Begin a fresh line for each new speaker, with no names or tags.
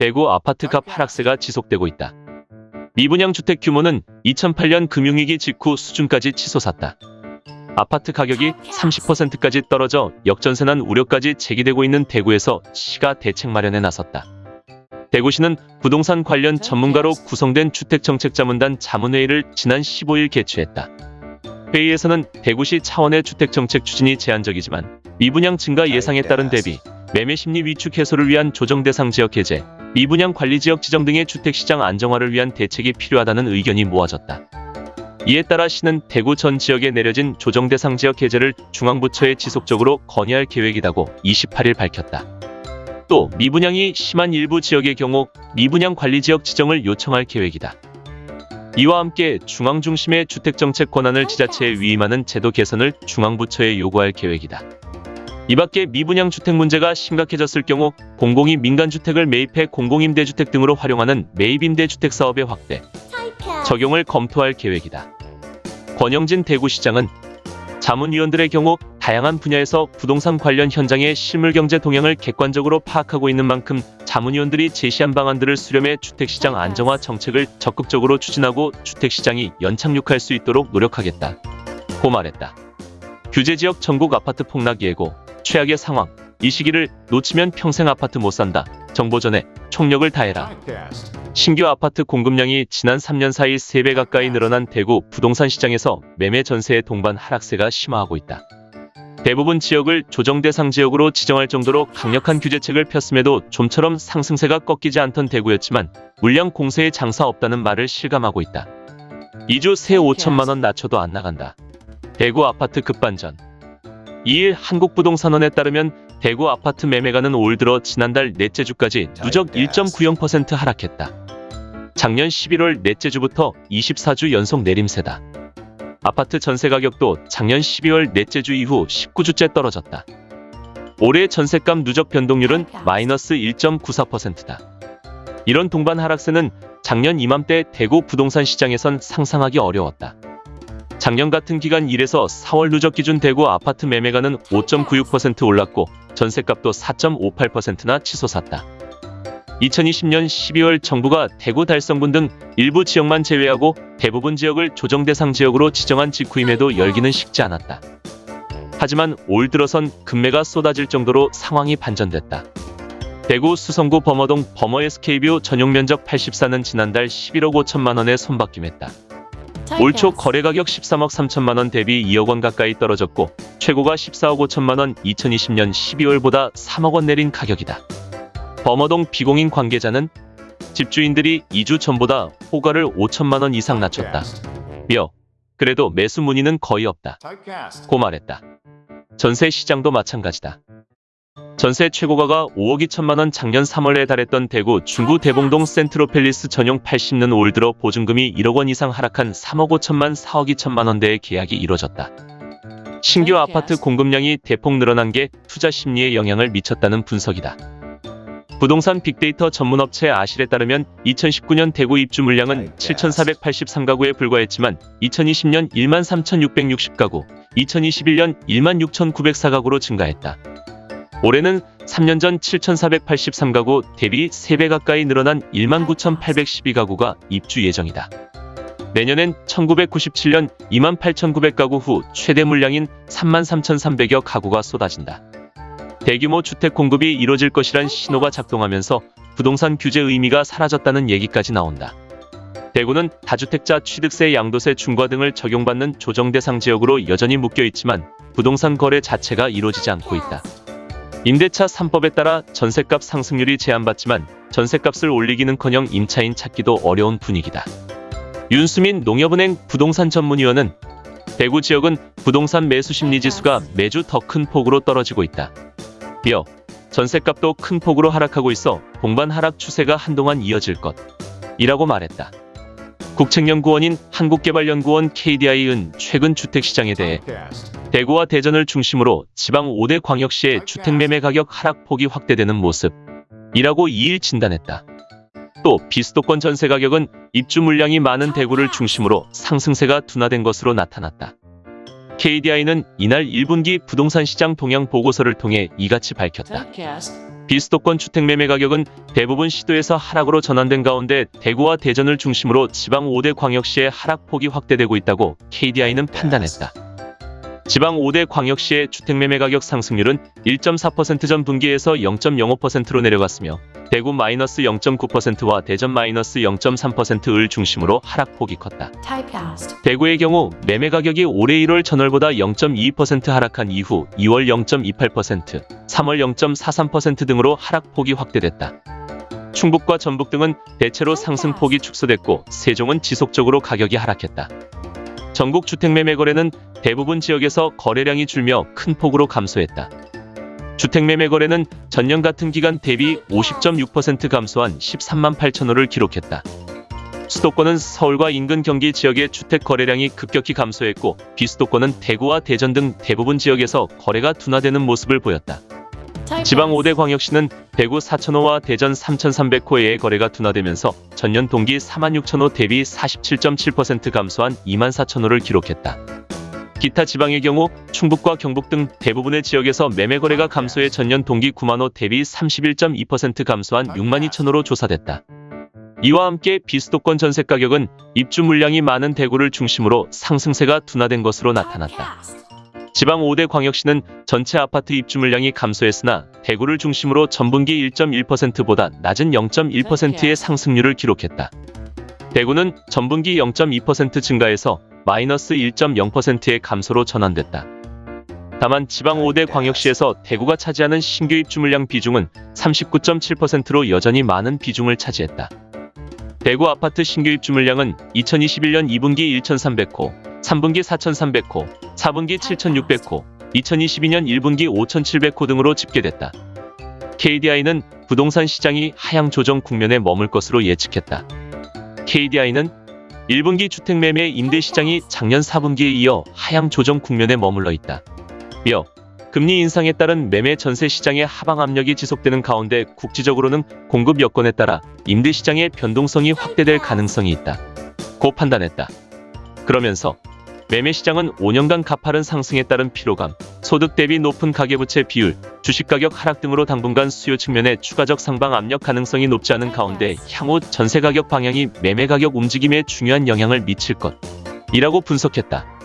대구 아파트값 하락세가 지속되고 있다. 미분양 주택 규모는 2008년 금융위기 직후 수준까지 치솟았다. 아파트 가격이 30%까지 떨어져 역전세난 우려까지 제기되고 있는 대구에서 시가 대책 마련에 나섰다. 대구시는 부동산 관련 전문가로 구성된 주택정책자문단 자문회의를 지난 15일 개최했다. 회의에서는 대구시 차원의 주택정책 추진이 제한적이지만 미분양 증가 예상에 따른 대비 매매 심리 위축 해소를 위한 조정 대상 지역 해제, 미분양 관리 지역 지정 등의 주택시장 안정화를 위한 대책이 필요하다는 의견이 모아졌다. 이에 따라 시는 대구 전 지역에 내려진 조정 대상 지역 해제를 중앙부처에 지속적으로 건의할 계획이라고 28일 밝혔다. 또 미분양이 심한 일부 지역의 경우 미분양 관리 지역 지정을 요청할 계획이다. 이와 함께 중앙 중심의 주택정책 권한을 지자체에 위임하는 제도 개선을 중앙부처에 요구할 계획이다. 이 밖에 미분양 주택 문제가 심각해졌을 경우 공공이 민간주택을 매입해 공공임대주택 등으로 활용하는 매입임대주택 사업의 확대, 적용을 검토할 계획이다. 권영진 대구시장은 자문위원들의 경우 다양한 분야에서 부동산 관련 현장의 실물경제 동향을 객관적으로 파악하고 있는 만큼 자문위원들이 제시한 방안들을 수렴해 주택시장 안정화 정책을 적극적으로 추진하고 주택시장이 연착륙할 수 있도록 노력하겠다. 고 말했다. 규제지역 전국 아파트 폭락 예고, 최악의 상황, 이 시기를 놓치면 평생 아파트 못 산다. 정보 전에 총력을 다해라. 신규 아파트 공급량이 지난 3년 사이 3배 가까이 늘어난 대구 부동산 시장에서 매매 전세의 동반 하락세가 심화하고 있다. 대부분 지역을 조정 대상 지역으로 지정할 정도로 강력한 규제책을 폈음에도 좀처럼 상승세가 꺾이지 않던 대구였지만 물량 공세에 장사 없다는 말을 실감하고 있다. 2주 세 5천만 원 낮춰도 안 나간다. 대구 아파트 급반전 2일 한국부동산원에 따르면 대구 아파트 매매가는 올 들어 지난달 넷째 주까지 누적 1.90% 하락했다. 작년 11월 넷째 주부터 24주 연속 내림세다. 아파트 전세 가격도 작년 12월 넷째 주 이후 19주째 떨어졌다. 올해 전세값 누적 변동률은 마이너스 1.94%다. 이런 동반 하락세는 작년 이맘때 대구 부동산 시장에선 상상하기 어려웠다. 작년 같은 기간 1에서 4월 누적 기준 대구 아파트 매매가는 5.96% 올랐고 전세값도 4.58%나 치솟았다. 2020년 12월 정부가 대구 달성군 등 일부 지역만 제외하고 대부분 지역을 조정 대상 지역으로 지정한 직후임에도 열기는 식지 않았다. 하지만 올 들어선 금매가 쏟아질 정도로 상황이 반전됐다. 대구 수성구 범어동 범어 SK뷰 전용 면적 84는 지난달 11억 5천만 원에 손바뀜했다. 올 초 거래 가격 13억 3천만 원 대비 2억 원 가까이 떨어졌고 최고가 14억 5천만 원 2020년 12월보다 3억 원 내린 가격이다. 범어동 비공인 관계자는 집주인들이 2주 전보다 호가를 5천만 원 이상 낮췄다. 며 그래도 매수 문의는 거의 없다. 고 말했다. 전세 시장도 마찬가지다. 전세 최고가가 5억 2천만 원 작년 3월에 달했던 대구 중구 대봉동 센트로펠리스 전용 80는 올 들어 보증금이 1억 원 이상 하락한 3억 5천만 4억 2천만 원대의 계약이 이뤄졌다. 신규 아파트 공급량이 대폭 늘어난 게 투자 심리에 영향을 미쳤다는 분석이다. 부동산 빅데이터 전문업체 아실에 따르면 2019년 대구 입주 물량은 7,483가구에 불과했지만 2020년 1만 3,660가구, 2021년 1만 6,904가구로 증가했다. 올해는 3년 전 7,483가구 대비 3배 가까이 늘어난 1만 9,812가구가 입주 예정이다. 내년엔 1997년 2만 8,900가구 후 최대 물량인 3만 3,300여 가구가 쏟아진다. 대규모 주택 공급이 이뤄질 것이란 신호가 작동하면서 부동산 규제 의미가 사라졌다는 얘기까지 나온다. 대구는 다주택자 취득세 양도세 중과 등을 적용받는 조정 대상 지역으로 여전히 묶여 있지만 부동산 거래 자체가 이루어지지 않고 있다. 임대차 3법에 따라 전세값 상승률이 제한받지만 전세값을 올리기는커녕 임차인 찾기도 어려운 분위기다. 윤수민 농협은행 부동산 전문위원은 대구 지역은 부동산 매수 심리 지수가 매주 더 큰 폭으로 떨어지고 있다. 이어 전세값도 큰 폭으로 하락하고 있어 동반 하락 추세가 한동안 이어질 것. 이라고 말했다. 국책연구원인 한국개발연구원 KDI은 최근 주택시장에 대해 대구와 대전을 중심으로 지방 5대 광역시의 주택매매 가격 하락폭이 확대되는 모습. 이라고 2일 진단했다. 또 비수도권 전세 가격은 입주 물량이 많은 대구를 중심으로 상승세가 둔화된 것으로 나타났다. KDI는 이날 1분기 부동산 시장 동향 보고서를 통해 이같이 밝혔다. 비수도권 주택 매매 가격은 대부분 시도에서 하락으로 전환된 가운데 대구와 대전을 중심으로 지방 5대 광역시의 하락폭이 확대되고 있다고 KDI는 판단했다. 지방 5대 광역시의 주택 매매 가격 상승률은 1.4%전 분기에서 0.05%로 내려갔으며 대구 마이너스 0.9%와 대전 마이너스 0.3%을 중심으로 하락폭이 컸다. 대구의 경우 매매 가격이 올해 1월 전월보다 0.22% 하락한 이후 2월 0.28%, 3월 0.43% 등으로 하락폭이 확대됐다. 충북과 전북 등은 대체로 상승폭이 축소됐고 세종은 지속적으로 가격이 하락했다. 전국 주택 매매 거래는 대부분 지역에서 거래량이 줄며 큰 폭으로 감소했다. 주택 매매 거래는 전년 같은 기간 대비 50.6% 감소한 13만 8천 호를 기록했다. 수도권은 서울과 인근 경기 지역의 주택 거래량이 급격히 감소했고 비수도권은 대구와 대전 등 대부분 지역에서 거래가 둔화되는 모습을 보였다. 지방 5대 광역시는 대구 4천호와 대전 3,300호의 거래가 둔화되면서 전년 동기 4만 6천호 대비 47.7% 감소한 2만 4천호를 기록했다. 기타 지방의 경우 충북과 경북 등 대부분의 지역에서 매매 거래가 감소해 전년 동기 9만호 대비 31.2% 감소한 6만 2천호로 조사됐다. 이와 함께 비수도권 전세 가격은 입주 물량이 많은 대구를 중심으로 상승세가 둔화된 것으로 나타났다. 지방 5대 광역시는 전체 아파트 입주 물량이 감소했으나 대구를 중심으로 전분기 1.1%보다 낮은 0.1%의 상승률을 기록했다. 대구는 전분기 0.2% 증가해서 마이너스 1.0%의 감소로 전환됐다. 다만 지방 5대 광역시에서 대구가 차지하는 신규 입주 물량 비중은 39.7%로 여전히 많은 비중을 차지했다. 대구 아파트 신규 입주 물량은 2021년 2분기 1,300호, 3분기 4,300호, 4분기 7,600호, 2022년 1분기 5,700호 등으로 집계됐다. KDI는 부동산 시장이 하향 조정 국면에 머물 것으로 예측했다. KDI는 1분기 주택 매매 임대 시장이 작년 4분기에 이어 하향 조정 국면에 머물러 있다. 며 금리 인상에 따른 매매 전세 시장의 하방 압력이 지속되는 가운데 국지적으로는 공급 여건에 따라 임대 시장의 변동성이 확대될 가능성이 있다. 고 판단했다. 그러면서 매매 시장은 5년간 가파른 상승에 따른 피로감, 소득 대비 높은 가계부채 비율, 주식 가격 하락 등으로 당분간 수요 측면에 추가적 상방 압력 가능성이 높지 않은 가운데 향후 전세 가격 방향이 매매 가격 움직임에 중요한 영향을 미칠 것. 이라고 분석했다.